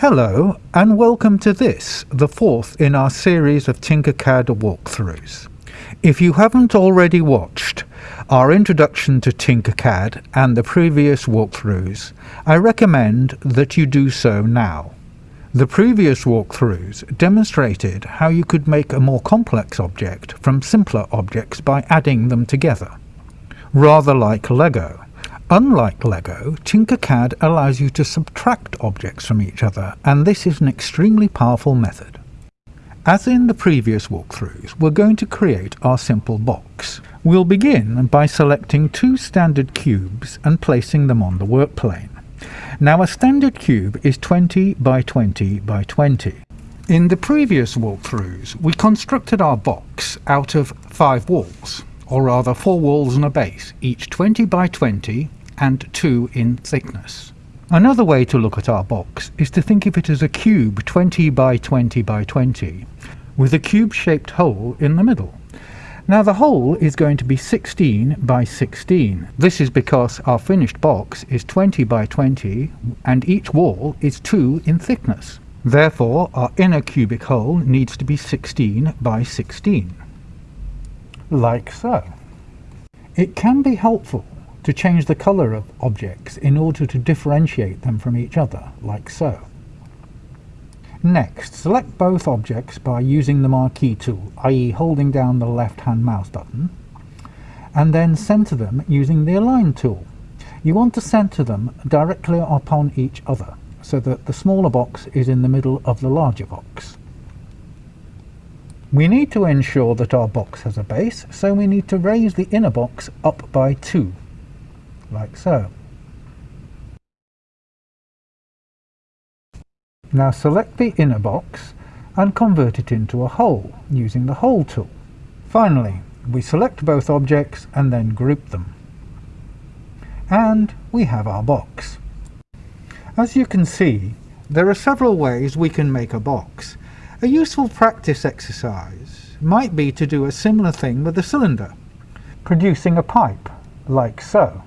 Hello and welcome to this, the fourth in our series of Tinkercad walkthroughs. If you haven't already watched our introduction to Tinkercad and the previous walkthroughs, I recommend that you do so now. The previous walkthroughs demonstrated how you could make a more complex object from simpler objects by adding them together, rather like Lego. Unlike LEGO, Tinkercad allows you to subtract objects from each other, and this is an extremely powerful method. As in the previous walkthroughs, we're going to create our simple box. We'll begin by selecting two standard cubes and placing them on the work plane. Now a standard cube is 20 by 20 by 20. In the previous walkthroughs, we constructed our box out of five walls, or rather four walls and a base, each 20 by 20 and 2 in thickness. Another way to look at our box is to think of it as a cube 20 by 20 by 20 with a cube-shaped hole in the middle. Now the hole is going to be 16 by 16. This is because our finished box is 20 by 20 and each wall is 2 in thickness. Therefore our inner cubic hole needs to be 16 by 16. Like so. It can be helpful to change the colour of objects in order to differentiate them from each other, like so. Next, select both objects by using the marquee tool, i.e. holding down the left-hand mouse button, and then centre them using the align tool. You want to centre them directly upon each other, so that the smaller box is in the middle of the larger box. We need to ensure that our box has a base, so we need to raise the inner box up by 2 like so. Now select the inner box and convert it into a hole using the hole tool. Finally, we select both objects and then group them. And we have our box. As you can see, there are several ways we can make a box. A useful practice exercise might be to do a similar thing with a cylinder, producing a pipe, like so.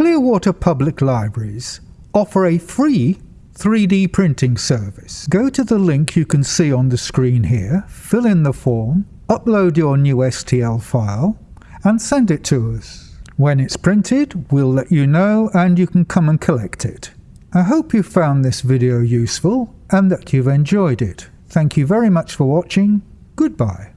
Clearwater Public Libraries offer a free 3D printing service. Go to the link you can see on the screen here, fill in the form, upload your new STL file, and send it to us. When it's printed, we'll let you know and you can come and collect it. I hope you found this video useful and that you've enjoyed it. Thank you very much for watching. Goodbye.